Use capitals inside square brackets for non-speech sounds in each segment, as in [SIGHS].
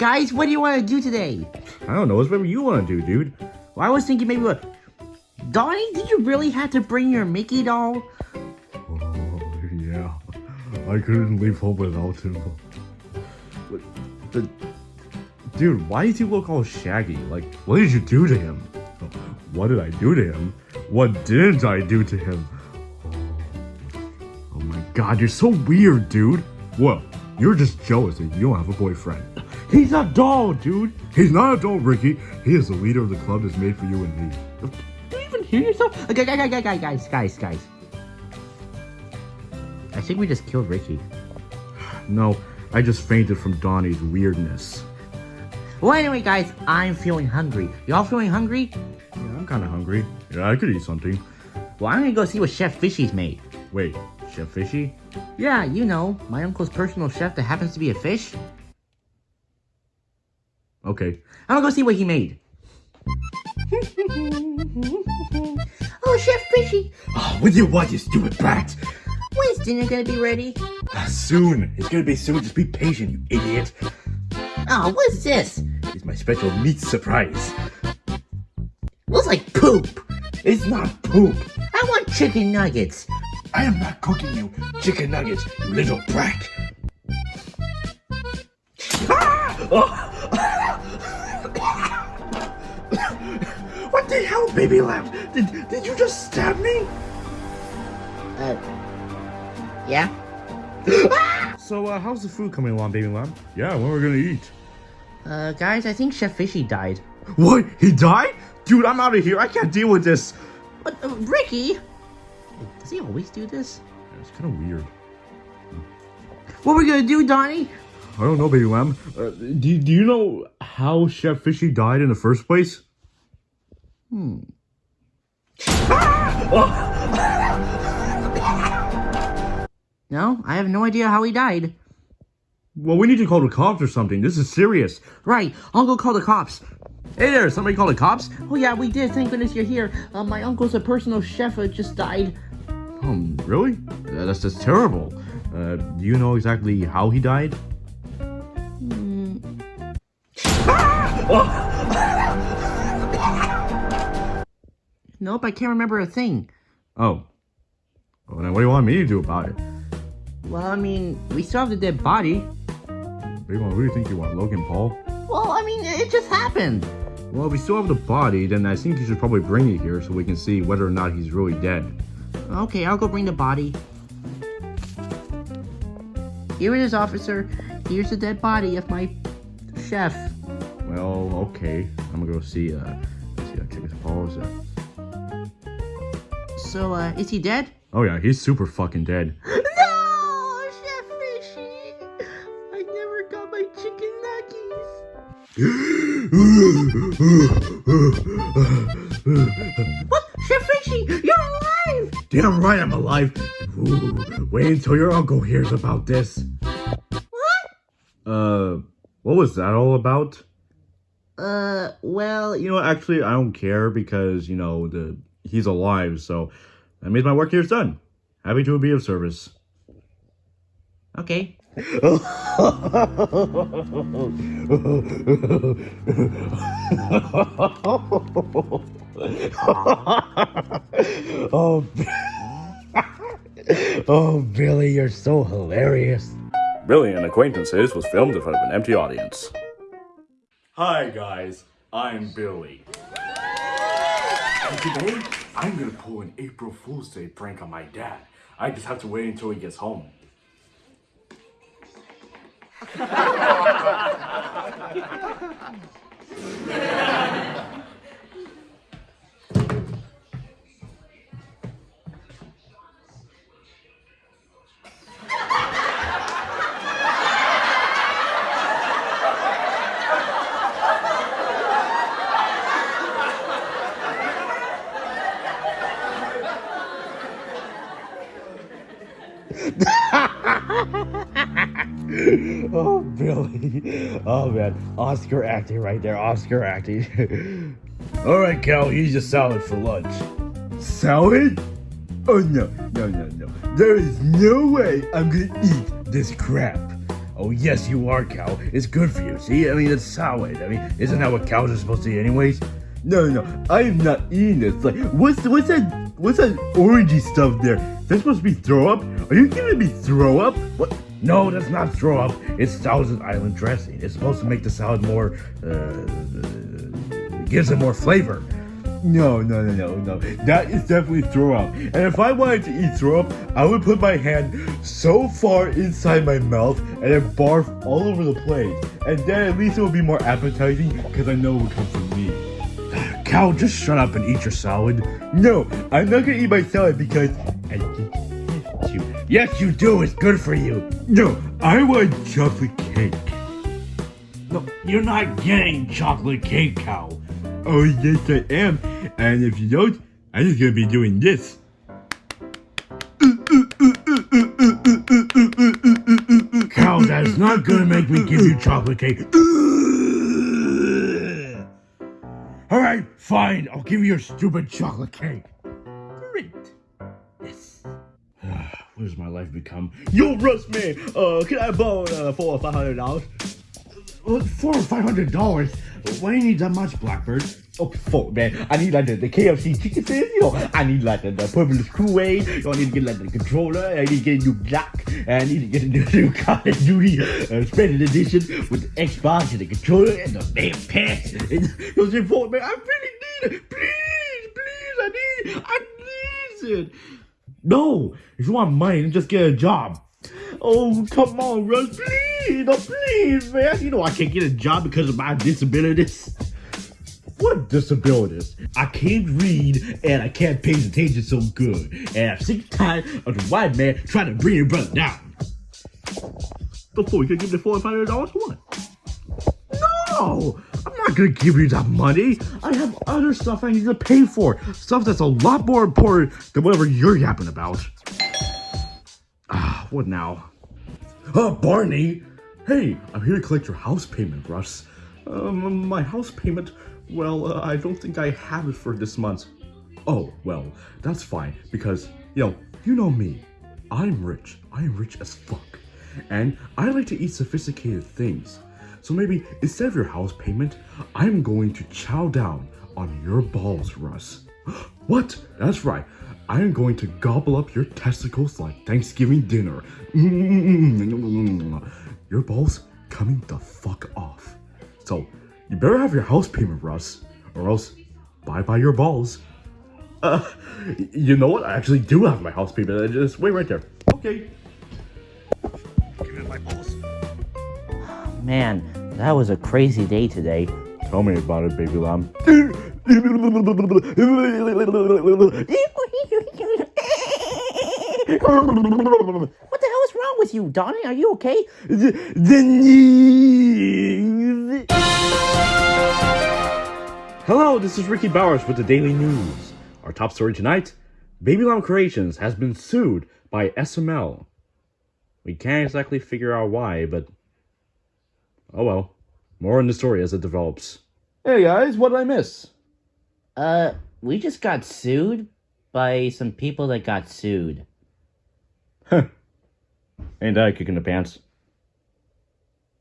guys, what do you want to do today? I don't know. It's whatever you want to do, dude. Well, I was thinking maybe what... Donnie, did you really have to bring your Mickey doll? Oh, yeah. I couldn't leave home without him. But, dude, why does he look all shaggy? Like, what did you do to him? What did I do to him? What didn't I do to him? Oh, oh my god, you're so weird, dude. Well, you're just jealous that you don't have a boyfriend. He's a doll, dude. He's not a doll, Ricky. He is the leader of the club that's made for you and me. Do you even hear yourself? Okay, guys, guys, guys, guys, guys, guys. I think we just killed Ricky. No, I just fainted from Donnie's weirdness. Well, anyway, guys, I'm feeling hungry. Y'all feeling hungry? Yeah, I'm kind of hungry. Yeah, I could eat something. Well, I'm gonna go see what Chef Fishy's made. Wait, Chef Fishy? Yeah, you know, my uncle's personal chef that happens to be a fish. Okay. I'm gonna go see what he made. [LAUGHS] oh, Chef Fishy! Oh, what do you want, you stupid brat? When's dinner gonna be ready? Uh, soon. It's gonna be soon. Just be patient, you idiot. Oh, what's this? It's my special meat surprise. Looks like poop. It's not poop. I want chicken nuggets. I am not cooking you chicken nuggets, you little brat. what the hell, baby lamb? Did, did you just stab me? Uh, yeah? [GASPS] So, uh, how's the food coming along, baby lamb? Yeah, when we're gonna eat? Uh, guys, I think Chef Fishy died. What? He died? Dude, I'm out of here. I can't deal with this. But, uh, Ricky? Does he always do this? It's kind of weird. What are we gonna do, Donnie? I don't know, baby lamb. Uh, do, do you know how Chef Fishy died in the first place? Hmm. [LAUGHS] No, I have no idea how he died. Well, we need to call the cops or something. This is serious. Right, I'll go call the cops. Hey there, somebody call the cops? Oh yeah, we did. Thank goodness you're here. Uh, my uncle's a personal chef uh, just died. Um, really? Uh, that's just terrible. Uh, do you know exactly how he died? Hmm. Nope, I can't remember a thing. Oh. Well, then what do you want me to do about it? Well, I mean, we still have the dead body. Baby lamb, who do you think you want, Logan Paul? Well, I mean, it just happened. Well, if we still have the body, then I think you should probably bring it here so we can see whether or not he's really dead. Okay, I'll go bring the body. Here it is, officer. Here's the dead body of my chef. Well, okay. I'm gonna go see, uh, let's see, uh, check his paws. Uh, So, uh, is he dead? oh yeah, he's super fucking dead. [GASPS] No, Chef Fishy! I never got my chicken nuggies. [GASPS] What? Chef Fishy, you're alive! Damn right I'm alive. Ooh, wait until your uncle hears about this. What? Uh, what was that all about? Uh, well, You know, actually, I don't care because, you know, the he's alive, so that means my work here is done. Happy to be of service. okay. [LAUGHS] oh, [LAUGHS] oh, Billy, you're so hilarious. Billy and Acquaintances was filmed in front of an empty audience. Hi, guys. I'm Billy. And today, I'm gonna pull an April Fool's Day prank on my dad. I just have to wait until he gets home. [LAUGHS] [LAUGHS] Oh, Billy. Oh, man. Oscar acting right there. Oscar acting. [LAUGHS] All right, Cal, here's your salad for lunch. Salad? Oh, no. No, no, no. There is no way I'm gonna eat this crap. Oh, yes, you are, cow. It's good for you. See, I mean, it's salad. I mean, isn't that what cows are supposed to eat, anyways? No, no, I am not eating this. Like, what's what's that? What's that orangey stuff there? That's supposed to be throw up? Are you giving me throw up? What? No, that's not throw up. It's Thousand Island dressing. It's supposed to make the salad more, uh, gives it more flavor. No, no, no, no, no. That is definitely throw up. And if I wanted to eat throw up, I would put my hand so far inside my mouth and then barf all over the plate. And then at least it would be more appetizing because I know it would come from Cow, just shut up and eat your salad. No, I'm not gonna eat my salad because I just you. Yes, you do. It's good for you. No, I want chocolate cake. No, you're not getting chocolate cake, cow. Oh, yes, I am. And if you don't, I'm just gonna be doing this. Cow, that's not gonna make me give you chocolate cake. Fine. I'll give you your stupid chocolate cake. Great. Yes. [SIGHS] what has my life become? Yo, Russ, man, uh, can I borrow uh, four or five hundred dollars? Uh, Four or five hundred dollars? Why do you need that much, Blackbird? Oh, fuck, man. I need like the, the KFC chicken fingers, you know. I need like the, the purple Kool-Aid. You know, I need to get like the controller. I need to get a new block. And I need to get a new, [LAUGHS] new Call of Duty uh, special edition with the Xbox and the controller and the damn pants. [LAUGHS] And those important, man. I really need it. Please, please, I need. I need it. No, if you want money, then just get a job. Oh, come on, Russ, please, no, please, man. You know I can't get a job because of my disabilities. What disabilities? I can't read and I can't pay attention so good. And I'm sick tired of the white man trying to bring your brother down. Before you can give hundred dollars for what? No! I'm not gonna give you that money. I have other stuff I need to pay for. Stuff that's a lot more important than whatever you're yapping about. Ah, what now? Oh, Barney! Hey, I'm here to collect your house payment, Russ. Um, my house payment, well, uh, I don't think I have it for this month. Oh, well, that's fine, because, you know, you know me. I'm rich. I am rich as fuck. And I like to eat sophisticated things. So maybe instead of your house payment, I'm going to chow down on your balls, Russ. [GASPS] What? That's right. I am going to gobble up your testicles like Thanksgiving dinner. [LAUGHS] Your balls coming the fuck off. So, you better have your house payment, Russ, or else bye-bye your balls. Uh, [LAUGHS] you know what? I actually do have my house payment. Just wait right there. Okay. Man, that was a crazy day today. Tell me about it, baby lamb. What the hell is wrong with you, Donnie? Are you okay? The news. Hello, this is Ricky Bowers with the Daily News. Our top story tonight Baby Lamb Creations has been sued by SML. We can't exactly figure out why, but. Oh well. More on the story as it develops. Hey guys, what did I miss? Uh, we just got sued by some people that got sued. Ain't that a kick in the pants?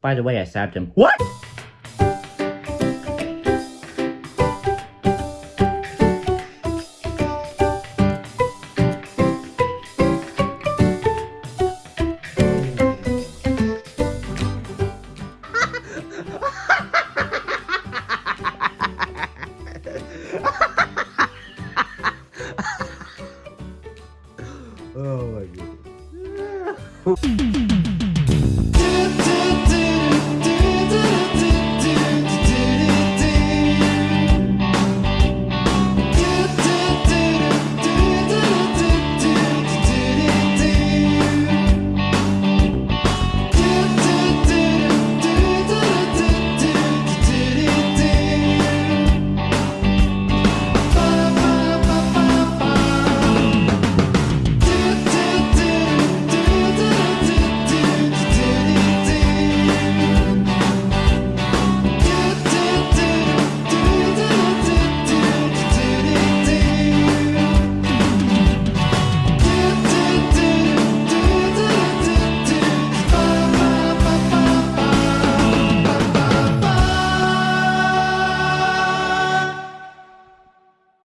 By the way, I stabbed him. What? Oh my goodness. [LAUGHS]